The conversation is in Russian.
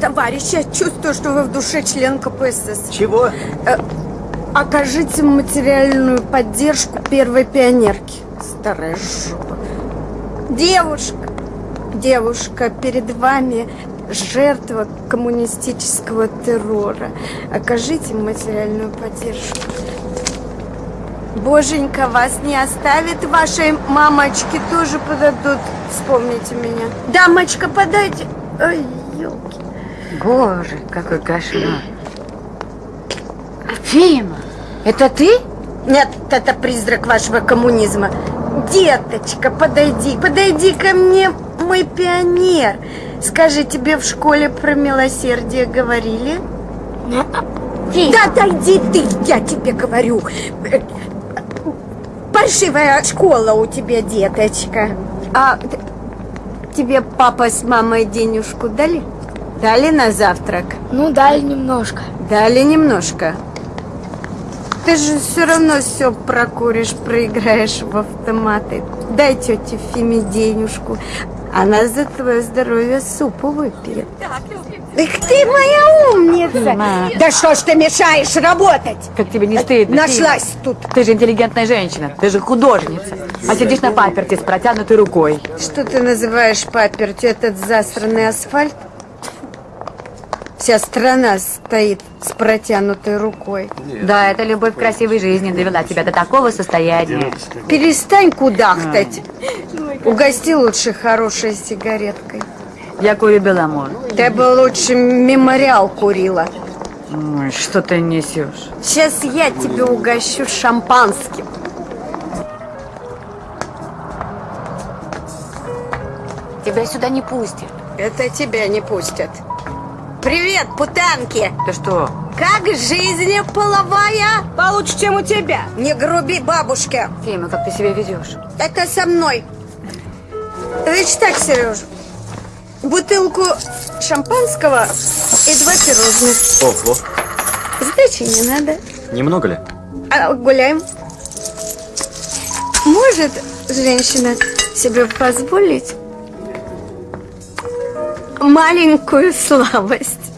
товарищ, я чувствую, что вы в душе член КПСС. Чего? Окажите материальную поддержку первой пионерки. Старая жопа. Девушка, девушка, перед вами жертва коммунистического террора. Окажите материальную поддержку. Боженька вас не оставит, вашей мамочке тоже подадут. Вспомните меня. Дамочка, подайте. Ой, елки. Боже, какой кошмар. Фима, это ты? Нет, это призрак вашего коммунизма. Деточка, подойди, подойди ко мне, мой пионер. Скажи, тебе в школе про милосердие говорили? Да отойди ты, я тебе говорю. Э, Паршивая школа у тебя, деточка. А тебе папа с мамой денежку дали? Дали на завтрак? Ну, дали немножко. Дали немножко. Ты же все равно все прокуришь, проиграешь в автоматы. Дай тете Фиме денежку. Она за твое здоровье супу выпьет. Эх ты моя умница! Фима. Да что ж ты мешаешь работать? Как тебе не стыдно? Нашлась Фима? тут. Ты же интеллигентная женщина, ты же художница. А сидишь на паперте с протянутой рукой. Что ты называешь папертью этот засранный асфальт? Вся страна стоит с протянутой рукой. Да, это любовь к красивой жизни довела тебя до такого состояния. Перестань кудахтать. Угости лучше хорошей сигареткой. Я курю Беломор. Ты бы лучше мемориал курила. Ой, что ты несешь? Сейчас я тебе угощу шампанским. Тебя сюда не пустят. Это тебя не пустят. Привет, путанки! Ты что? Как жизнь половая? Получше, чем у тебя. Не груби бабушке. Фима, как ты себя ведешь? Это со мной. Значит так, Сереж. Бутылку шампанского и два пирожных. Ого. Сдачи не надо. Немного ли? А, гуляем. Может женщина себе позволить маленькую слабость?